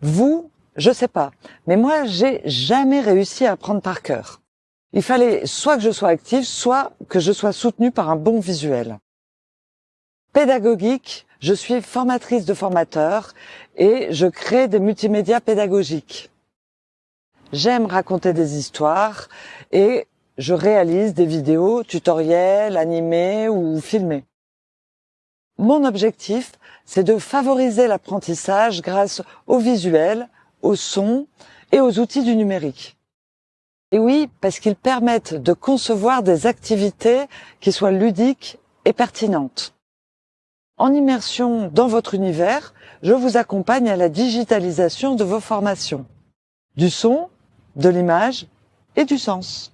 Vous, je sais pas, mais moi, j'ai jamais réussi à apprendre par cœur. Il fallait soit que je sois active, soit que je sois soutenue par un bon visuel. Pédagogique, je suis formatrice de formateurs et je crée des multimédias pédagogiques. J'aime raconter des histoires et je réalise des vidéos tutoriels, animés ou filmés. Mon objectif, c'est de favoriser l'apprentissage grâce au visuel, au son et aux outils du numérique. Et oui, parce qu'ils permettent de concevoir des activités qui soient ludiques et pertinentes. En immersion dans votre univers, je vous accompagne à la digitalisation de vos formations. Du son, de l'image et du sens.